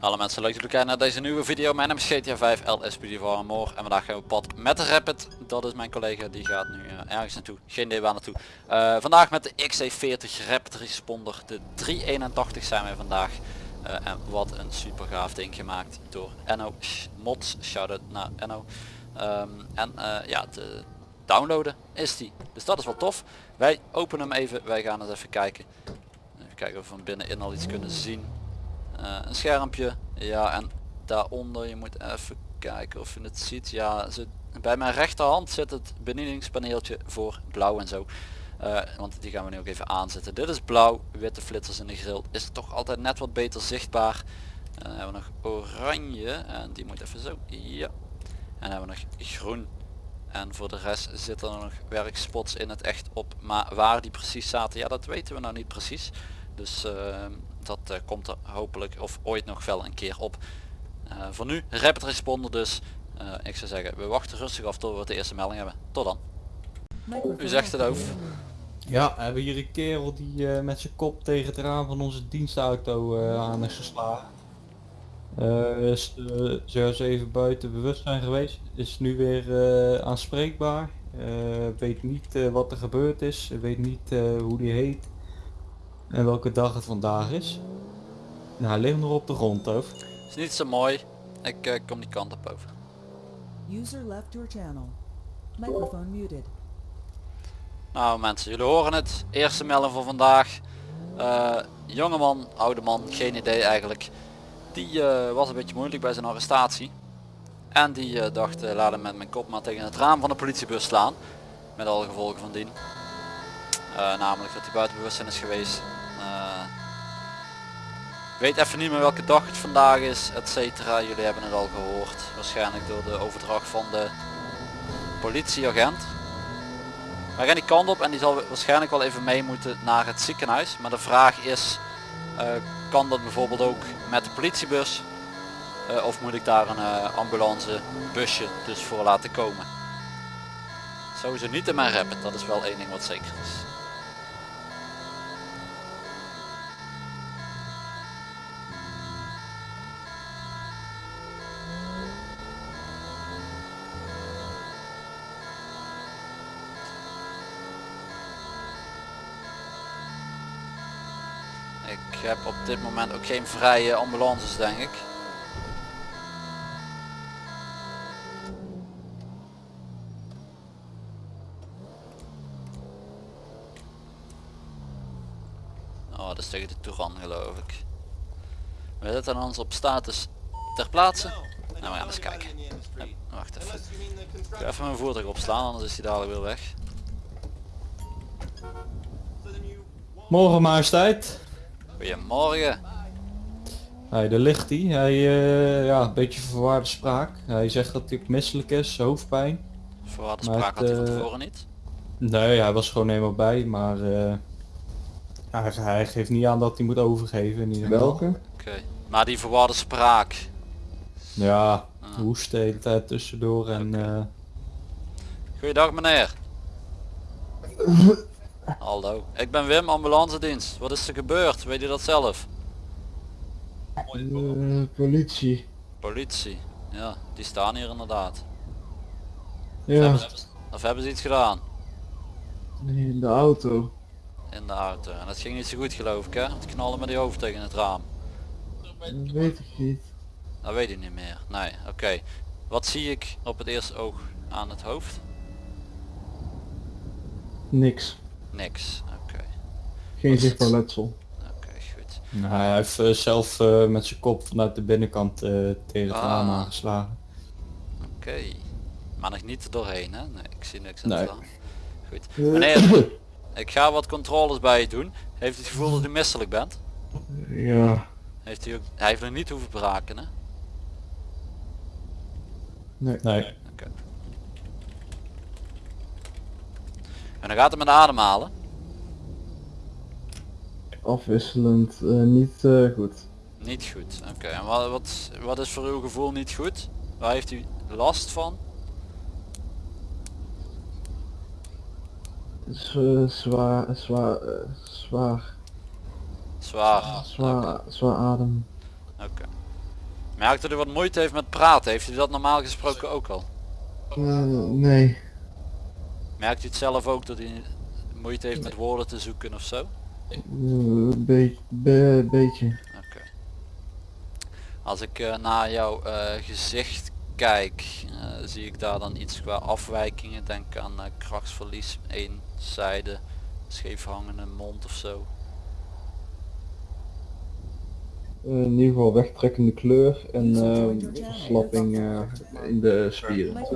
Hallo mensen, leuk dat jullie kijken naar deze nieuwe video. Mijn naam is GTA 5 LSPD voor Moor en vandaag gaan we op pad met de Rapid. Dat is mijn collega, die gaat nu eh, ergens naartoe. Geen idee waar naartoe. Eh, vandaag met de XC40 Rapid Responder. De 381 zijn wij vandaag. Eh, en wat een super gaaf ding gemaakt door Enno Mods. Shout-out naar Enno. Ehm, en ja, te downloaden is die. Dus dat is wel tof. Wij openen hem even. Wij gaan eens even kijken. Even kijken of we van binnenin al iets kunnen zien. Eh, een schermpje. Ja, en daaronder, je moet even kijken of je het ziet. Ja, ze, bij mijn rechterhand zit het bedieningspaneeltje voor blauw en zo. Eh, want die gaan we nu ook even aanzetten. Dit is blauw, witte flitsers in de grill. Is toch altijd net wat beter zichtbaar. En dan hebben we nog oranje en die moet even zo. Ja. En dan hebben we nog groen. En voor de rest zitten er nog werkspots in het echt op. Maar waar die precies zaten, ja dat weten we nou niet precies. Dus eh, dat eh, komt er hopelijk of ooit nog wel een keer op. Eh, voor nu rapid responder dus. Eh, ik zou zeggen, we wachten rustig af tot we de eerste melding hebben. Tot dan. U zegt het over. Ja, we hebben hier een kerel die met zijn kop tegen het raam van onze dienstauto aan is geslagen. Eh is uh, zelfs even buiten bewustzijn geweest. Is nu weer eh, aanspreekbaar. Eh, weet niet eh, wat er gebeurd is. Weet niet eh, hoe die heet. En welke dag het vandaag is. Nou, hij ligt nog op de grond hoofd. Is niet zo mooi. Ik eh, kom die kant op over. User left your channel. Microphone muted. Nou mensen, jullie horen het. Eerste melding voor vandaag. Eh jonge man, oude man, geen idee eigenlijk. Die eh, was een beetje moeilijk bij zijn arrestatie. En die eh, dacht, eh, laat hem met mijn kop maar tegen het raam van de politiebus slaan. Met alle gevolgen van dien. Namelijk dat hij buiten bewustzijn is geweest. Eh, weet even niet meer welke dag het vandaag is, et cetera. Jullie hebben het al gehoord. Waarschijnlijk door de overdracht van de politieagent. Wij gaan die kant op en die zal waarschijnlijk wel even mee moeten naar het ziekenhuis. Maar de vraag is, kan dat bijvoorbeeld ook met de politiebus? Eh, of moet ik daar een eh, ambulance busje dus voor laten komen? Sowieso niet in mijn rapid, dat is wel één ding wat zeker is. Ik heb op dit moment ook geen vrije ambulances denk ik. Oh, dat is tegen de toegang geloof ik. We zetten ons op status ter plaatse. Nou, we gaan eens kijken. Wacht even. Even mijn voertuig opslaan, anders is hij dadelijk weer weg. Morgen majesteit. Goedemorgen. Hey, daar ligt hij. Hij, eh, ja, een beetje verwarde spraak. Hij zegt dat hij misselijk is, hoofdpijn. Verwaarde spraak het, had hij van eh, tevoren niet. Nee, hij was gewoon helemaal bij, maar eh, ja, hij, hij geeft niet aan dat hij moet overgeven in ieder geval. Welke? Oké. Maar die verwarde spraak. Ja, Ah. hoest de hele tijd tussendoor en eh, Goeiedag meneer. Hallo. Ik ben Wim, ambulance dienst. Wat is er gebeurd? Weet u dat zelf? Eh, politie. Politie. Ja, die staan hier inderdaad. Of, Ja, hebben ze, of hebben ze iets gedaan? in de auto. In de auto. En dat ging niet zo goed geloof ik hè? Het knallen met die hoofd tegen het raam. Dat weet ik niet. Dat weet u niet meer. Nee, oké. Wat zie ik op het eerste oog aan het hoofd? Niks. Niks. Oké. Geen zichtbaar letsel. Oké, goed. nou, hij heeft eh, zelf eh, met zijn kop vanuit de binnenkant eh, tegen het Ah. aangeslagen. Oké. Maar nog niet er doorheen hè? Nee, ik zie niks aan Nee. Goed. Meneer, ik ga wat controles bij je doen. Heeft u het gevoel dat u misselijk bent? Ja. Heeft u ook, hij heeft nog niet hoeven braken hè? Nee. Nee. Oké. En dan gaat het met ademhalen. Afwisselend. eh, niet eh, goed. Niet goed. Oké. En wat, wat, wat is voor uw gevoel niet goed? Waar heeft u last van? z- zwaar, zwaar, eh, zwaar, Zwaar. zwaar, zwaar adem. Oké. Merkt dat u wat moeite heeft met praten? Heeft u dat normaal gesproken ook al? Eh, nee, Merkt u het zelf ook dat u moeite heeft met woorden te zoeken of zo? een beetje, be, beetje. Oké. Als ik eh, naar jouw eh, gezicht kijk, eh, zie ik daar dan iets qua afwijkingen. Denk aan eh, krachtsverlies, één zijde, scheef hangende mond of zo. In ieder geval wegtrekkende kleur en eh, verslapping eh, in de spieren.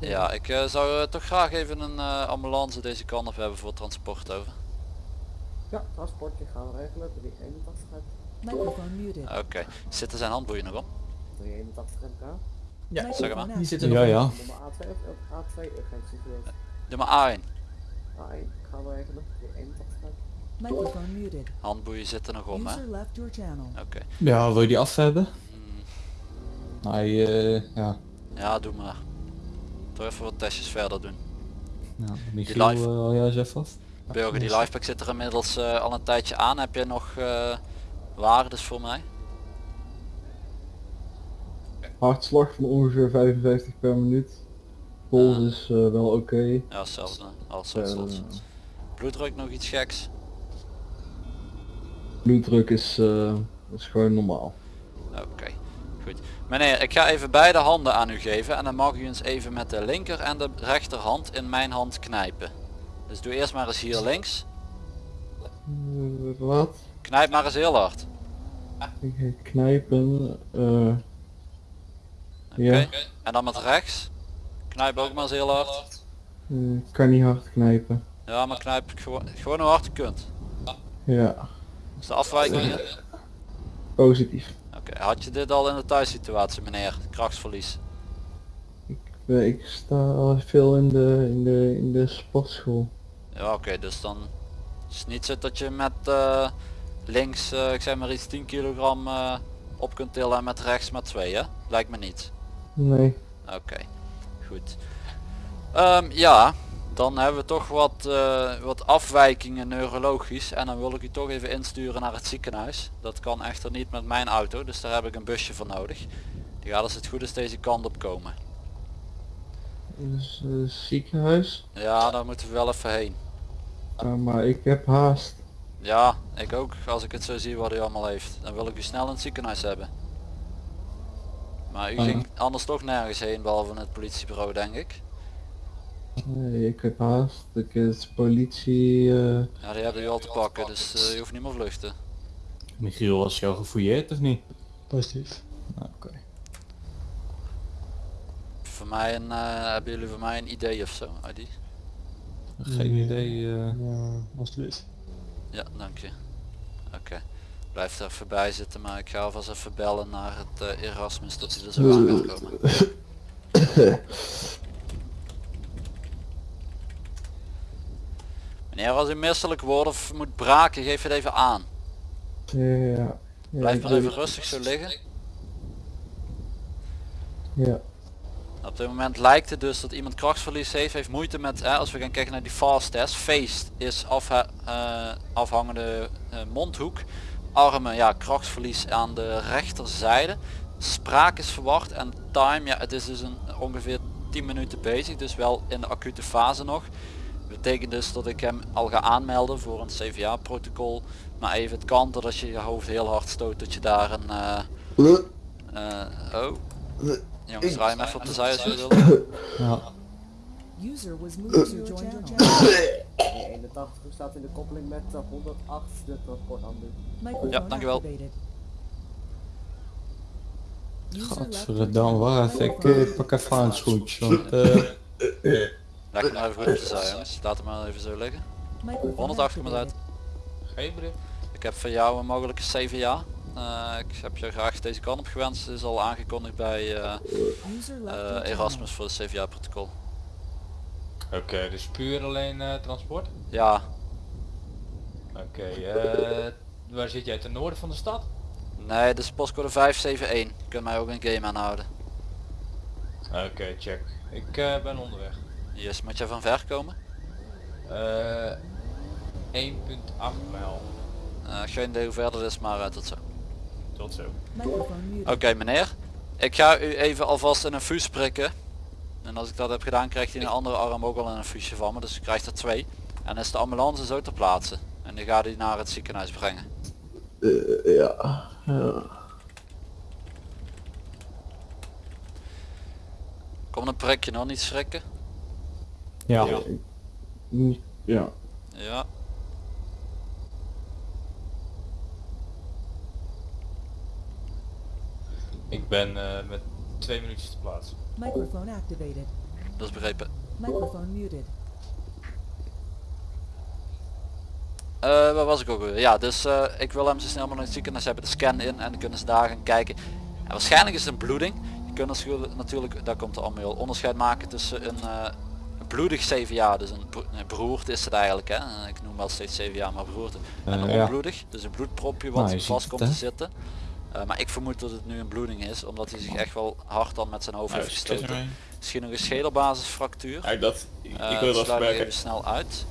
Ja, ik eh, zou eh, toch graag even een eh, ambulance deze kant op hebben voor transport over. Ja, transportje gaan we regelen. 381 uit. Microphone muted. Oké, zitten zijn handboeien nog om? 381 MK. Ja, zeg maar. Die zitten nog Ja, ja. Nummer A2 of A2 urgentie geweest. Doe maar A1. A1 gaan we regelen. 381 uit. Microphone muted. Handboeien zitten nog om hè? Oké. Ja, wil je die af hebben? Hmm, Hij, eh, ja. ja, doe maar. Toch even wat testjes verder doen. Nou, Michiel, live. eh, al jij eens even af? Burger, die livepack zit er inmiddels eh, al een tijdje aan. Heb je nog eh waardes voor mij? Hartslag van ongeveer 55 per minuut. Pols is eh, wel oké. Ja, hetzelfde. Als Eh. Bloeddruk nog iets geks? Bloeddruk is, eh, is gewoon normaal. Oké, goed. Meneer, ik ga even beide handen aan u geven en dan mag u eens even met de linker en de rechterhand in mijn hand knijpen. Dus doe eerst maar eens hier links. Eh, wat? Knijp maar eens heel hard. Ik ga knijpen. Oké. Ja. En dan met rechts. Knijp ook maar eens heel hard. ik kan niet hard knijpen. Ja, maar knijp gewoon, gewoon hoe hard je kunt. Ja, Is de afwijking positief. Oké, had je dit al in de thuissituatie meneer? Krachtsverlies. Eh, Ik sta al veel in de, in de, in de sportschool. Ja oké, dus dan is het niet zo dat je met eh, links, eh, ik zeg maar iets 10 kilogram op kunt tillen en met rechts met 2 hè? Lijkt me niet. Nee. Oké, goed. Ehm, ja, dan hebben we toch wat, eh, wat afwijkingen neurologisch en dan wil ik u toch even insturen naar het ziekenhuis. Dat kan echter niet met mijn auto, dus daar heb ik een busje voor nodig. Die gaat als het goed is deze kant op komen. Dus, eh, ziekenhuis. Ja, daar moeten we wel even heen. Maar ik heb haast. Ja, ik ook. Als ik het zo zie wat u allemaal heeft. Dan wil ik u snel in het ziekenhuis hebben. Maar u Ah. ging anders toch nergens heen behalve het politiebureau denk ik. Nee, ik heb haast. Ik is politie. eh, Ja, die hebben u al te pakken, dus eh, je hoeft niet meer vluchten. Michiel, was jou gefouilleerd of niet? Positief. Nou, oké. Voor mij een, eh, hebben jullie voor mij een idee of zo? ID? Geen idee. eh. Ja, alsjeblieft. Ja, dank je. Oké. Blijf er even bij zitten, maar ik ga alvast even bellen naar het Erasmus dat hij er zo aan kan komen. Meneer, als u misselijk wordt of moet braken, geef het even aan. ja, ja. ja. Blijf maar even rustig zo liggen. Ja. Op dit moment lijkt het dus dat iemand krachtsverlies heeft, heeft moeite met, hè, als we gaan kijken naar die fast test, face is afha- eh, afhangende eh, mondhoek, armen, ja, krachtsverlies aan de rechterzijde, spraak is verward en time, ja, het is dus een, ongeveer 10 minuten bezig, dus wel in de acute fase nog. Betekent dus dat ik hem al ga aanmelden voor een CVA protocol, maar even het kan dat als je je hoofd heel hard stoot dat je daar een, eh, eh, oh, jongens draai hem even op de zij als je willen. Ja. User was moved to join your channel. 381 staat in de koppeling met de 108 de. Microphone Ja, dankjewel. Godverdamme, waar even. Ik eh, pak even aan het schoentje. Want, eh, Leg hem maar even goed op de zij jongens. Laat hem maar even zo liggen. Microphone 180 maar uit. Geen brief. Ik heb voor jou een mogelijke CVA. Eh, ik heb je graag deze kant op gewenst. Het is al aangekondigd bij eh, eh. Erasmus voor de CVA protocol. Oké, dus puur alleen eh, transport? Ja, Oké, eh, waar zit jij? Ten noorden van de stad? nee, dit is postcode 571. Je kunt mij ook een game aanhouden. Oké, check. Ik eh, ben onderweg. Yes, moet jij van ver komen? Eh 1.8 mijl. Eh, geen idee hoe ver dat is, maar eh, tot zo. Tot zo. Oké meneer, ik ga u even alvast in een fuus prikken. En als ik dat heb gedaan krijgt hij een andere arm ook al in een fuusje van me, dus ik krijg er twee. En is de ambulance zo ter plaatse. En die gaat hij naar het ziekenhuis brengen. Eh, ja. ja. Kom een prikje nog niet schrikken. Ja. Ja. Ja. Ja. Ik ben eh, met twee minuutjes te plaatsen. Microphone activated. Dat is begrepen. Microphone muted. Waar was ik ook weer? Ja, dus eh, ik wil hem zo snel mogelijk naar het ziekenhuis hebben de scan in en dan kunnen ze daar gaan kijken. En waarschijnlijk is het een bloeding. Je kunt natuurlijk- natuurlijk, daar komt er allemaal onderscheid maken tussen een, eh, een bloedig CVA, dus een, bro- een is het eigenlijk hè. Eh, Ik noem wel steeds CVA, maar beroerte. En Eh, een ja. onbloedig, dus een bloedpropje wat Nou, vast komt te zitten. Eh, maar ik vermoed dat het nu een bloeding is, omdat hij zich echt wel hard dan met zijn hoofd heeft gestoten. Misschien nog een schedelbasisfractuur. Ja, dat, ik, ik wil dat sluit even snel uit.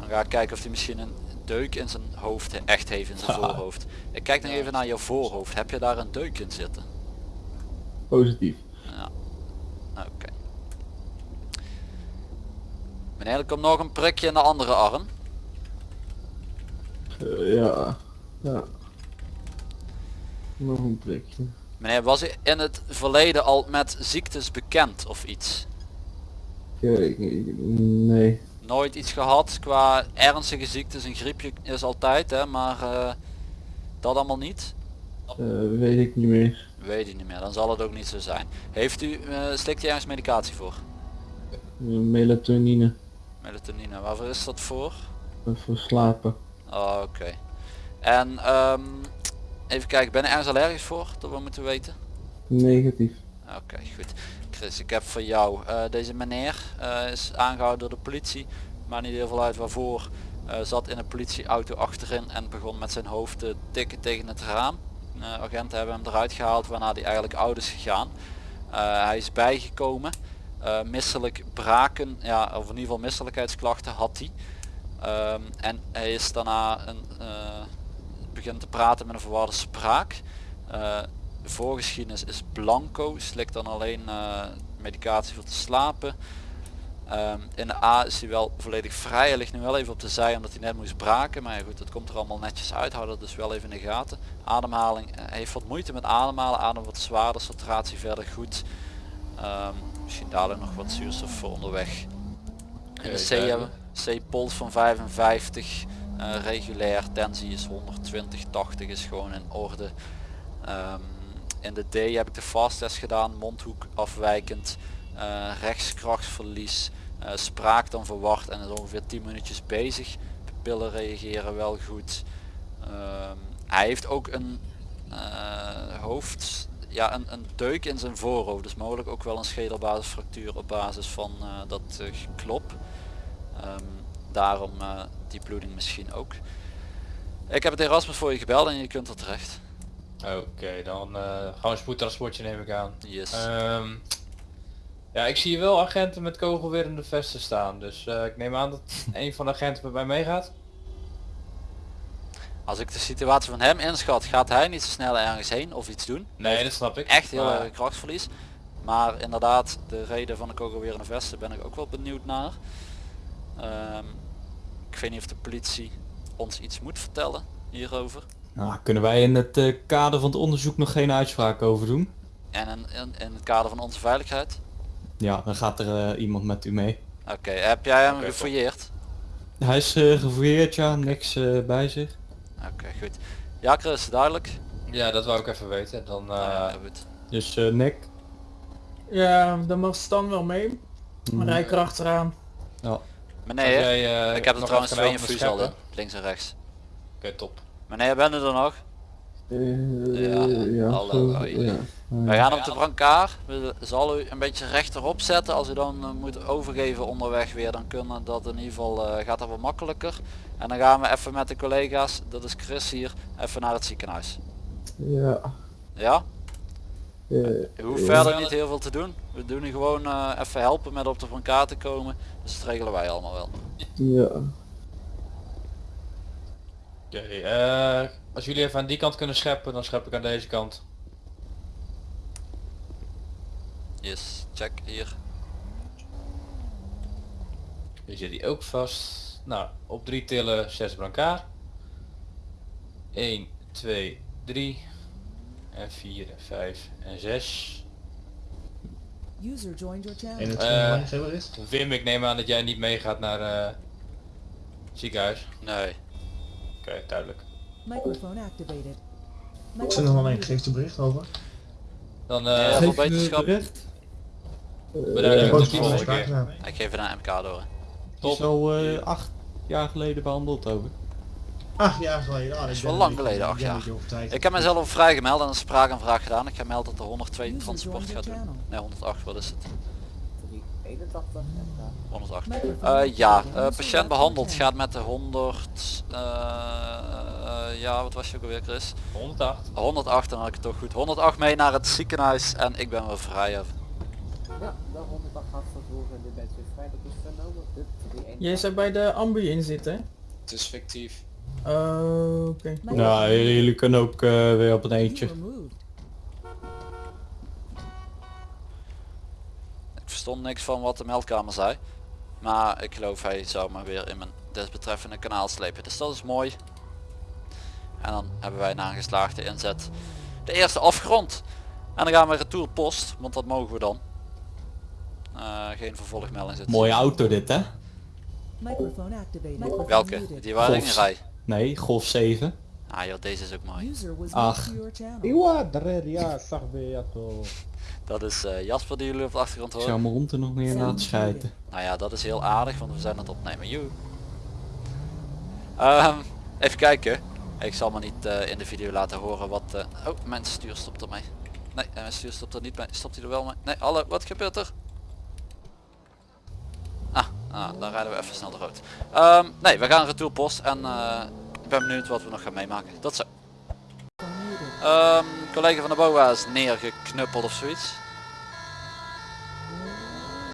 Dan ga ik kijken of hij misschien een deuk in zijn hoofd echt heeft in zijn voorhoofd. Ik kijk nog even naar je voorhoofd. Heb je daar een deuk in zitten? Positief. Ja. Oké. Meneer, er komt nog een prikje in de andere arm. Eh, ja. Ja. Nog een prikje. Meneer, was u in het verleden al met ziektes bekend of iets? Nee. Nooit iets gehad qua ernstige ziektes, een griepje is altijd hè, maar eh, dat allemaal niet? Eh, weet ik niet meer. Weet ik niet meer, dan zal het ook niet zo zijn. Heeft u, eh slikt u ergens medicatie voor? Melatonine. Melatonine, waarvoor is dat voor? voor slapen. Oh, Oké. En ehm, even kijken, ben je ergens allergisch voor? Dat we moeten weten. Negatief. Oké, goed. Chris, ik heb voor jou, eh, deze meneer eh, is aangehouden door de politie, maar niet heel veel uit waarvoor. Eh, zat in een politieauto achterin en begon met zijn hoofd te tikken tegen het raam. Agenten hebben hem eruit gehaald waarna hij eigenlijk oud is gegaan. Hij is bijgekomen. Eh, misselijk braken, ja, of in ieder geval misselijkheidsklachten had hij. Ehm, en hij is daarna een, eh, begint te praten met een verwarde spraak. De voorgeschiedenis is blanco, slikt dan alleen medicatie voor te slapen. Ehm, in de A is hij wel volledig vrij, hij ligt nu wel even op de zij omdat hij net moest braken. Maar ja, goed, dat komt er allemaal netjes uit, hou dat dus wel even in de gaten. Ademhaling, hij heeft wat moeite met ademhalen, adem wat zwaarder, saturatie verder goed. Ehm, misschien dadelijk nog wat zuurstof voor onderweg. In de C Oké, hebben we C pols van 55, eh, regulair, tensie is 120, 80 is gewoon in orde. Ehm, in de D heb ik de fast test gedaan, mondhoek afwijkend, eh rechtskrachtsverlies, eh, spraak dan verward en is ongeveer 10 minuutjes bezig. Pupillen reageren wel goed. Ehm, hij heeft ook een eh, hoofd, ja een, een deuk in zijn voorhoofd, dus mogelijk ook wel een schedelbasisfractuur op basis van eh, dat eh, geklop. Ehm, daarom eh, die bloeding misschien ook. Ik heb het Erasmus voor je gebeld en je kunt er terecht. Oké, dan gaan we een spoedtransportje neem ik aan. Yes. Ehm, ja, ik zie wel agenten met kogelwerende vesten staan. Dus ik neem aan dat een van de agenten met mij meegaat. Als ik de situatie van hem inschat, gaat hij niet zo snel ergens heen of iets doen. Nee, dat snap ik. Echt heel erg krachtsverlies. Maar inderdaad, de reden van de kogelwerende vesten ben ik ook wel benieuwd naar. Ehm, ik weet niet of de politie ons iets moet vertellen hierover. Nou, kunnen wij in het eh, kader van het onderzoek nog geen uitspraak over doen? En in, in, in het kader van onze veiligheid. Ja, dan gaat er eh, iemand met u mee. Oké, heb jij hem top. gefouilleerd? Hij is uh, gefouilleerd, ja, niks bij zich. Oké, goed. Ja Chris, duidelijk. Ja, dat wou ik even weten. Dan eh, ja, goed. Dus eh, Nick. Ja, dan mag Stan wel mee. Mm. Rij ik erachteraan. Ja. Meneer, jij, eh, ik heb er trouwens twee infuus al? Links en rechts. Oké, top. Meneer, ben je er nog? Eh, Ja, ja, hallo. Wij gaan op de brancard. We zal u een beetje rechterop zetten. Als u dan eh, moet overgeven onderweg weer, dan kunnen dat in ieder geval eh, gaat dat wel makkelijker. En dan gaan we even met de collega's, dat is Chris hier, even naar het ziekenhuis. Ja. Ja? eh, U hoeft verder niet heel veel te doen. We doen u gewoon eh, even helpen met op de brancard te komen. Dus dat regelen wij allemaal wel. Ja. Oké, eh, als jullie even aan die kant kunnen scheppen, dan schep ik aan deze kant. Yes, check hier. Hier zit hij ook vast. Nou, op drie tillen, zes brancard. 1, 2, 3. En 4, 5 en 6. User joined your channel. En het uh? Wim, ik neem aan dat jij niet meegaat naar eh ziekenhuis. Nee. Oké, duidelijk. Microphone activated. Ik zit nog Microphone wel een geeft een bericht over. Dan Ja, eh voor beterschap. bericht? bedankt de volgende. Ik geef het aan MK door. Die is al eh, acht jaar geleden behandeld over. Acht jaar geleden. Ah, is ik wel lang geleden, acht jaar. Ik heb mezelf vrijgemeld en een spraakaanvraag gedaan. Ik ga melden dat er 102 User transport gaat doen. Nee, 108, wat is het? 381 en daar. 108. Microphone Eh, ja, eh, User patiënt behandeld gaat met de 100... eh, eh, ja, wat was je ook alweer Chris? 108. 108, dan had ik het toch goed. 108 mee naar het ziekenhuis en ik ben weer vrij. Ja, de 108 gaat vervoeren en de bent weer vrij. Dat is vernomen. De 381. Jij zou bij de ambu in zitten? Het is fictief. Oké. channel. Nou, jullie kunnen ook eh, weer op een eentje. Verstond niks van wat de meldkamer zei. Maar ik geloof hij zou me weer in mijn desbetreffende kanaal slepen. Dus dat is mooi. En dan hebben wij na een geslaagde inzet de eerste afgerond. En dan gaan we retour post, want dat mogen we dan. Eh, geen vervolgmelding zit. Mooie auto dit hè? Microphone activated. Microphone Welke? Die waar ik in Golf. rij. Nee, Golf 7. Ah joh, deze is ook mooi. User was Ach. moved to your channel. Iwadrer, ja, صاحبي يا تو Dat is eh, Jasper die jullie op de achtergrond Ik horen. zou mijn hond er nog meer Sound laten schijten. Nou ja, dat is heel aardig, want we zijn aan het opnemen. Joe. Ehm, even kijken. Ik zal me niet eh, in de video laten horen wat... eh, oh, mijn stuur stopt ermee. Nee, eh, mijn stuur stopt er niet mee. Stopt hij er wel mee? Nee, alle, wat gebeurt er? Ah, ah dan rijden we even snel de rood. Ehm, nee, we gaan retour post en eh, ik ben benieuwd wat we nog gaan meemaken. Dat zo. Ehm, collega van de BOA is neergeknuppeld of zoiets.